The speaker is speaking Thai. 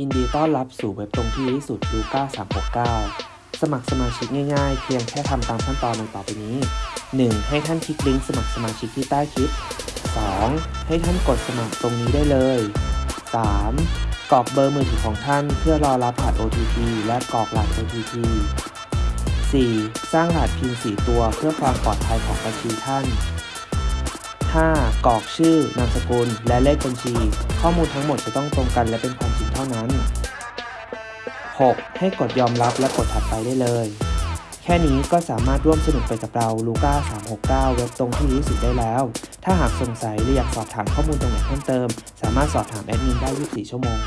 ยินดีต้อนรับสู่เว็บตรงที่ดีที่สุดลูก้า369 สมัครสมาชิกง่ายๆ เพียงแค่ทำตามขั้นตอนดังต่อไปนี้ 1. ให้ท่านคลิกลิงก์สมัครสมาชิกที่ใต้คลิป 2. ให้ท่านกดสมัครตรงนี้ได้เลย 3. กรอกเบอร์มือถือของท่านเพื่อรอรับรหัส OTP และกรอกรหัส OTP 4. สร้างรหัสพิมพ์4ตัวเพื่อความปลอดภัยของบัญชีท่าน 5. กรอกชื่อนามสกุล และเลขบัญชี ข้อมูลทั้งหมดจะต้องตรงกันและเป็นความจริงเท่านั้น 6. ให้กดยอมรับและกดถัดไปได้เลย แค่นี้ก็สามารถร่วมสนุกไปกับเราลูก้า369 เว็บตรงที่ดีที่สุดได้แล้ว ถ้าหากสงสัยหรืออยากสอบถามข้อมูลตรงไหนเพิ่มเติม สามารถสอบถามแอดมินได้ 24 ชั่วโมง